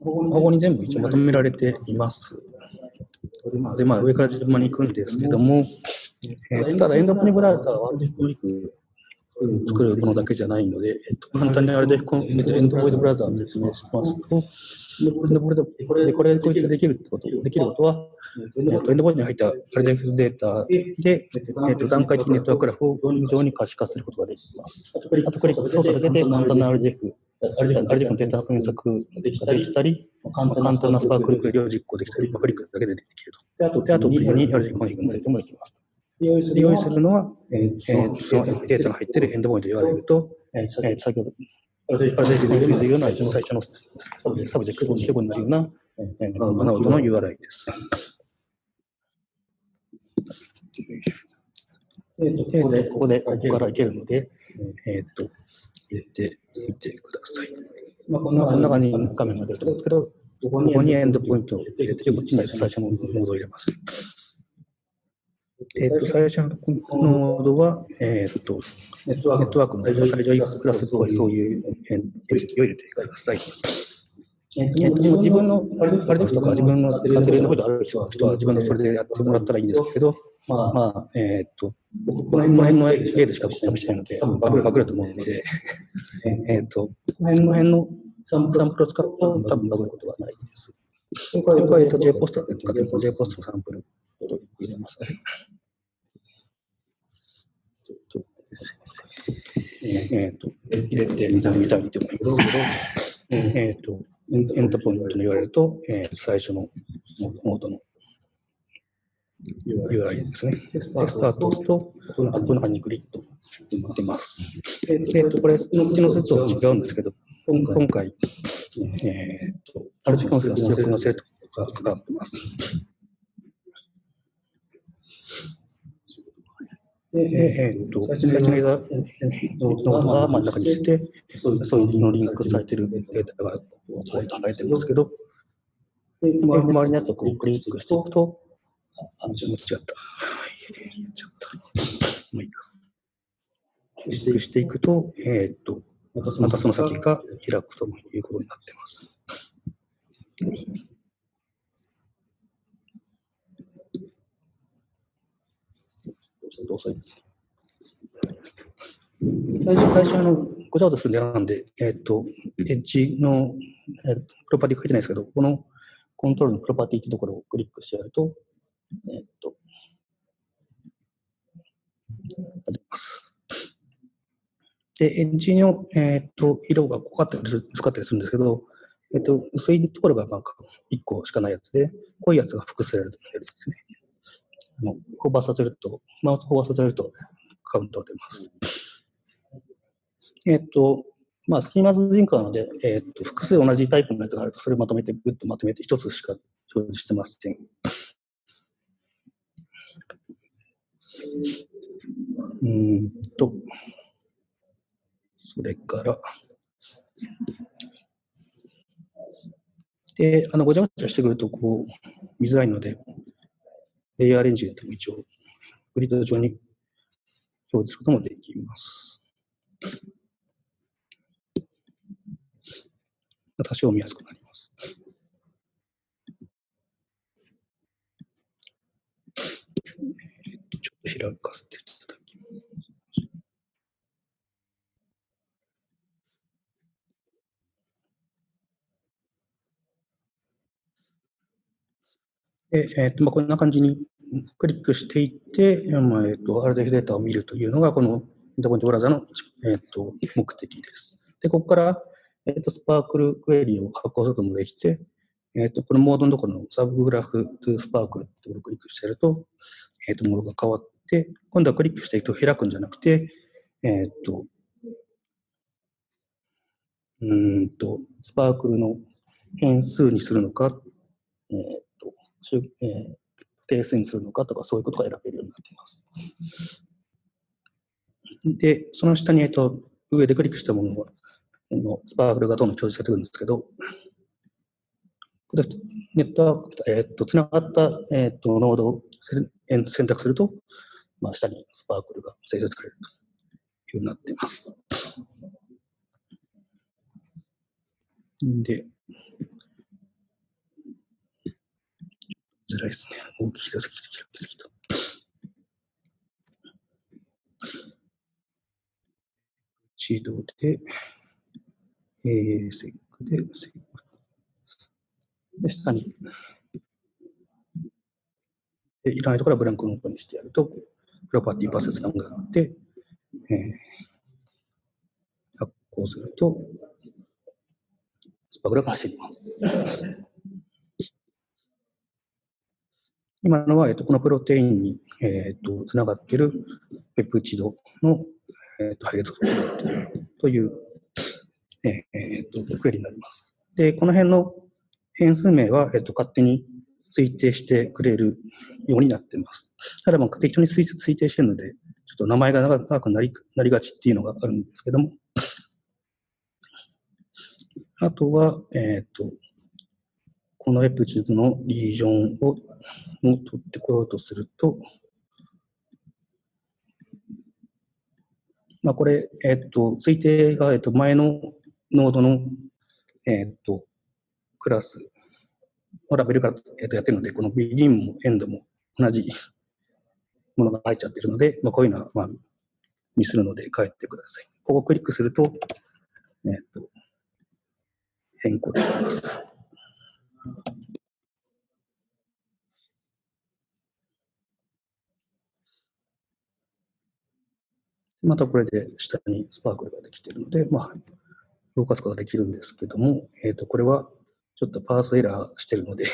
ここに全部一応まとめられています。で、まあ、上から順番に行くんですけども、えーとただ、エンドポニブラウザーはアルデフロリク作るものだけじゃないので、えっと、簡単にアルデフコンエンドポイントブラウザーを説明します。と、エンドポイントでこれでこいつできるってこと、できる。ことは、えっと、エンドポイントに入ったアルデフデータで、えっと、段階的ネットワークグラフを非常に可視化することができます。あと、クリック操作だけで簡単なRDF、RDF のデータ検索ができたり、簡単な SPARQL クエリを実行できたり、クリックだけでできると。で、あと、次に RDF コンフィグについてもできます。用意するのは、えーえーそのデータが入っているエンドポイント URL と、えー先ほど、 RDF で言うような最初のサブジェクト主語になるような、えー、ノードの URL です。でここで、ここからいけるので、えーっと、入れてみてください。まあ、こんなこんな感じに画面が出ると思うんですけど、ここにエンドポイントを入れて、こっちに最初のモードを入れます。えっと、最初のノードは、えっと、ネットワークの最上位クラスっぽいそういうエピキを入れてください。えっと、自分のパレデフとか自分の使ってるエンドポイントある人は自分でそれでやってもらったらいいんですけど、まあ、まあ、えっと、この辺の A でしかコピーしてないので、多分バグバグだと思うので、えっと、この辺のサンプルを使うと多分バグることはないです。これは、えっと、JPOST で使ってると JPOST のサンプルを入れますね。えっと、入れてみたみたいと思いますけど、えっと、エンドポイントの URL と、えー、最初のノードの URL ですね。でスタートを押すと、この中にグリッド出ます。えっと、これ、うちの図と違うんですけど、今回、えっと、 RDF コンフィグの出力のセットがかかってます。えー、っと、最初にノードが真ん中にして、そういうのリンクされてるデータが剥がれてますけど、で周りのやつをこうクリックしておくと、あ、間違った。やっちゃった。もういいか。クリックしていくと、えー、っと、またその先が開くということになってます。ちょっと遅いです。最初、最初、あの、ごちゃごちゃするんでなんで、えっ、ー、と、エッジの、えー、プロパティ書いてないですけど、このコントロールのプロパティってところをクリックしてやると、えっ、ー、と、出ます。で、エッジの、えっ、ー、と、色が濃かったり薄かったりするんですけど、えっ、と、薄いところがなんか1個しかないやつで、濃いやつが複数やるんですね。あのホバーさせると、マウスホバーさせるとカウントが出ます。えっと、まあ、スキーマズジンクなので、えっと、複数同じタイプのやつがあると、それをまとめて、グッとまとめて、一つしか表示してません。うんと、それから、で、あの、ごちゃごちゃしてくると、こう、見づらいので、レイヤーレンジでも一応、グリッド上に表示することもできます。多少見やすくなります。ちょっと開かせていただきます。で、えーとまあ、こんな感じにクリックしていって、まあえーと、RDF データを見るというのが、このエンドポイントブラザの、えーと、目的です。で、ここから、えーと、スパークルクエリを発行することもできて、えーと、このモードのところのサブグラフトゥスパークルってところをクリックしてやると、えーと、モードが変わって、今度はクリックしていくと開くんじゃなくて、えっ、ー、と、うんと、スパークルの変数にするのか、え、ー、えー、定数にするのかとか、そういうことが選べるようになっています。で、その下に、えっと、上でクリックしたもののスパークルがどんどん表示されてくるんですけど、これネットワーク、えっと、つながった、えっと、ノードを選択すると、まあ、下にスパークルが生成されるというようになっています。で、づらいですね。大きすぎて、開きすぎた。一度で、えー、セックで、セック。で、下に、でいらないところはブランクノートにしてやると、プロパティバスつながって、えー、発行すると、スパグラが走ります。今のは、えっと、このプロテインに、えっと、つながっているペプチドの、えっと、配列を使っているという、えっと、クエリになります。で、この辺の変数名は、えっと、勝手に推定してくれるようになっています。ただ、まあ、適当に推定してるので、ちょっと名前が長くなりなりがちっていうのがあるんですけども、あとは、えっ、と、このエプチュードのリージョンをも取ってこようとすると、まあ、これ、えっ、と、推定が、えっ、と、前のノードの、えっ、と、クラスのラベルから、えっとやってるので、この begin も end も同じものが入っちゃってるので、まあ、こういうのは、まあ、ミスるので帰ってください。ここをクリックすると、えっ、と、変更できます。またこれで下にスパークルができているので、まあ、動かすことができるんですけども、えっ、ー、と、これはちょっとパースエラーしてるので、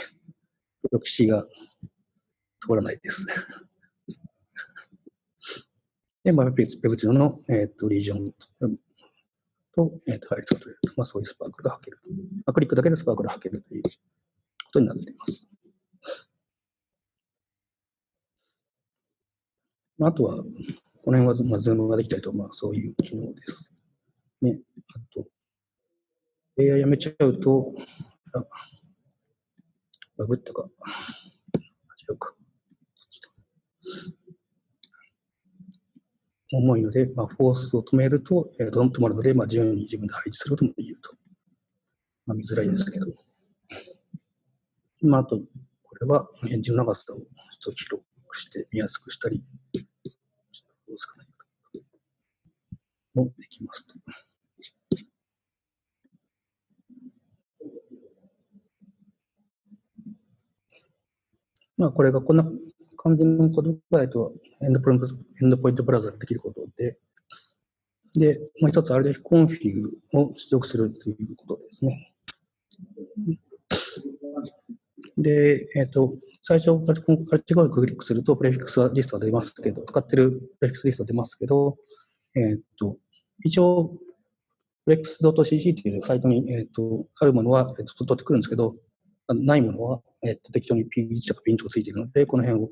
プロキシが通らないです。で、まあ、ペプチドの、えっ、ー、と、リージョンと、え、ー、と、配列を取れると。まあ、そういうスパークルが吐けると。まあ、クリックだけでスパークルが吐けるということになっています。まあとは、この辺は、まあ、ズームができたりと、まあ、そういう機能です。ね。あと、AI やめちゃうと、あ、バグったか。違うか。重いので、まあ、フォースを止めると、えー、と止まるので、まあ、自由に自分で配置することもできると。まあ、見づらいですけど。まあ、あと、これはエッジの長さをちょっと広くして見やすくしたり、どうすかね。もできますと。まあ、これがこんな感じのことが、えっと、エンドポイント、エンドポイントブラウザでできることで、で、もう一つ RDF コンフィグを出力するということですね。で、えっ、ー、と、最初、アルティコをクリックすると、プレフィックスリストが出ますけど、使ってるプレフィックスリストが出ますけど、えっ、ー、と、一応、フレックス .cc というサイトに、えっ、ー、と、あるものは、えっ、と、取ってくるんですけど、ないものは、えっ、と、適当に P1 とか P2 とかついているので、この辺を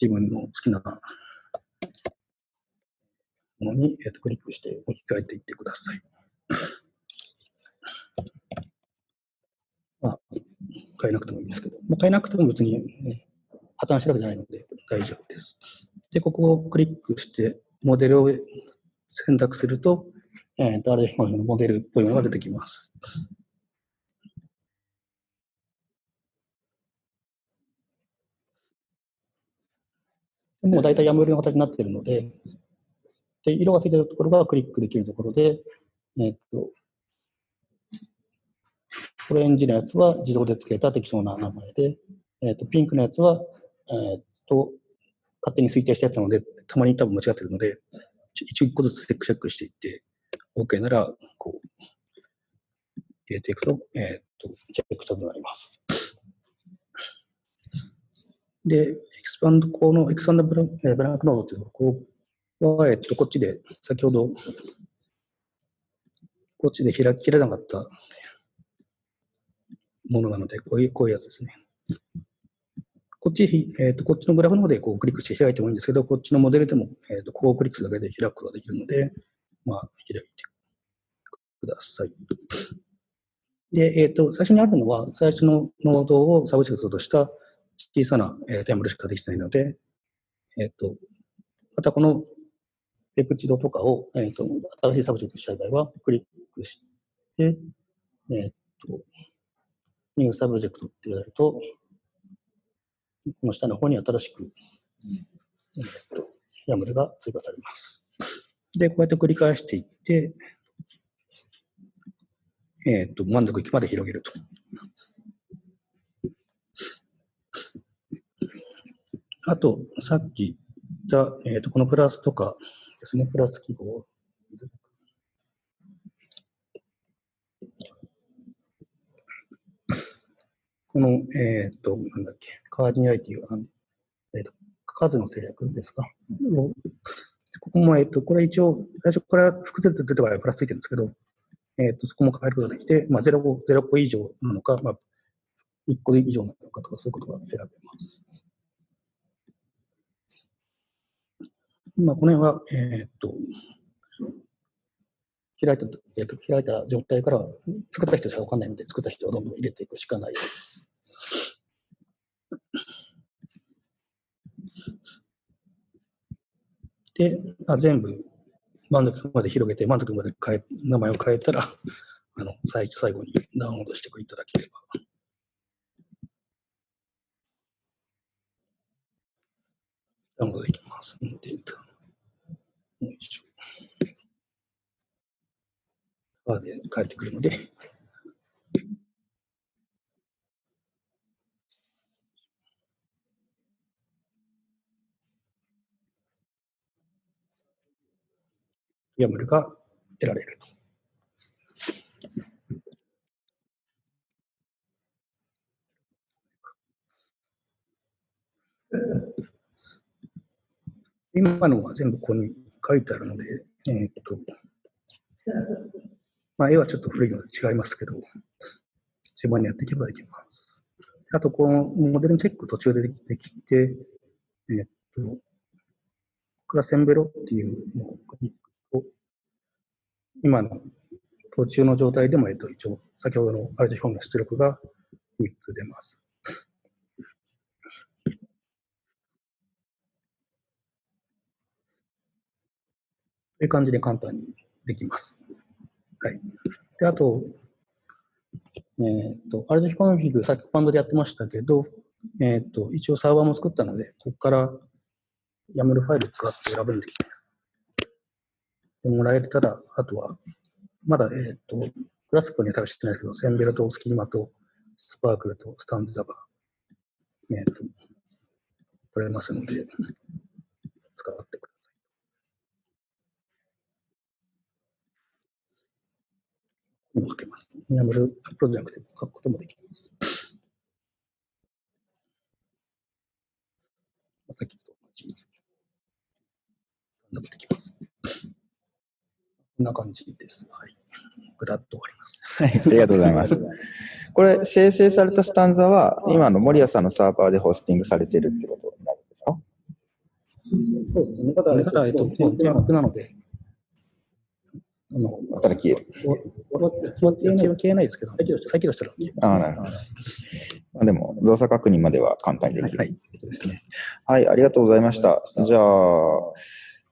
自分の好きなものに、えっ、と、クリックして置き換えていってください。まあ、変えなくてもいいんですけど、まあ、変えなくても別に、ね、破綻してるわけじゃないので大丈夫です。で、ここをクリックして、モデルを選択すると、えー、と、あれ、モデルっぽいものが出てきます。もう大体やむよりの形になっているので、で色がついているところがクリックできるところで、え、っと、オレンジのやつは自動で付けた適当な名前で、えっ、と、ピンクのやつは、えっ、と、勝手に推定したやつなので、たまに多分間違ってるので、一個ずつチェックしていって、OK なら、こう、入れていくと、えっ、と、チェックしたとなります。で、エクスパンド、このエクスパンドブラブランクノードっていうのは、ここは、えっと、こっちで、先ほど、こっちで開ききれなかったものなので、こういう、こういうやつですね。こっち、えっ、ー、と、こっちのグラフの方でこうクリックして開いてもいいんですけど、こっちのモデルでも、えっ、ー、と、ここをクリックするだけで開くことができるので、まあ、開いてください。で、えっ、ー、と、最初にあるのは、最初のノードをサブジェクトとした小さな、えー、テーブルしかできないので、えっ、と、またこのペプチドとかを、えっ、と、新しいサブジェクトしたい場合は、クリックして、えっ、と、 New Subject ってやると、この下の方に新しく、えっと、 YAML が追加されます。で、こうやって繰り返していって、えっと、満足域まで広げると。あと、さっき言った、えっと、このプラスとかですね、プラス記号。この、えっ、と、なんだっけ、カーディナリティは、えっ、と、数の制約ですか？ここも、えっ、と、これ一応、最初から複数で出てはプラスついてるんですけど、えっ、と、そこも変えることができて、まあ、0個、0個以上なのか、まあ、1個以上なのかとか、そういうことが選べます。まあ、この辺は、えっ、と、開いた、えーと、開いた状態から作った人しかわかんないので、作った人はどんどん入れていくしかないです。で、あ全部満足まで広げて、満足まで変え名前を変えたら、あの最最後にダウンロードしていただければ。ダウンロードできます。で、よいしょ。バーで帰ってくるので、ヤムルが得られると。今のは全部ここに書いてあるので、えー、っと、まあ、絵はちょっと古いので違いますけど、順番にやっていけばいきます。あと、このモデルチェック途中でできてきて、えっと、クラセンベロっていうのをクリックと、今の途中の状態でも、えっと、一応、先ほどのアルティフォンの出力が3つ出ます。という感じで簡単にできます。はい。で、あと、えっ、と、アルディコンフィグ、さっきバンドでやってましたけど、えっ、と、一応サーバーも作ったので、ここからやめるファイルとかって選ぶんで、もらえたら、あとは、まだ、えっ、と、クラスクには多分してないですけど、センベルとスキーマとスパークルとスタンズザが、えっ、と、取れますので、使ってください。も書けます。エナブルアップロードじゃなくて書くこともできます。さっきと同じです。できます。こんな感じです。はい。ぐだっと終わります。はい、ありがとうございます。これ、生成されたスタンザは、今の森谷さんのサーバーでホスティングされているってことになるんですか？そうですね。ただ、ただ、えっと、テーマなので、あの、たら消える。消えないですけど、再起動したら消えます、ああ、なるほど。まあ、でも、動作確認までは簡単にできる。はい、ですね。はい、ありがとうございました。じゃあ、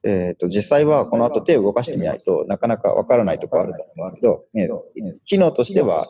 えっ、ー、と、実際はこの後手を動かしてみないとなかなかわからないところあると思うんですけど、機能としては、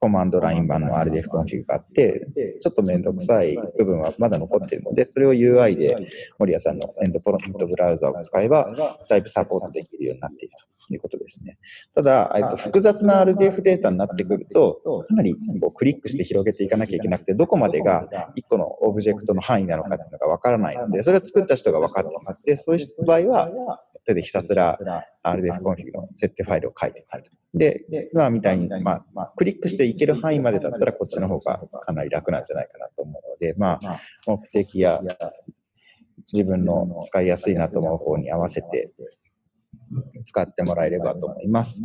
コマンドライン版の RDF コンフィグがあって、ちょっとめんどくさい部分はまだ残っているので、それを UI で森谷さんのエンドポイントブラウザを使えば、だいぶサポートできるようになっているということですね。ただ、えっと、複雑な RDF データになってくると、かなりこうクリックして広げていかなきゃいけなくて、どこまでが1個のオブジェクトの範囲なのかっていうのがわからないので、それを作った人が分かってます。で、そういう場合は、手でひたすら RDF コンフィグの設定ファイルを書いてくると。で、今みたいに、まあ、クリックしていける範囲までだったらこっちの方がかなり楽なんじゃないかなと思うので、まあ、目的や自分の使いやすいなと思う方に合わせて使ってもらえればと思います。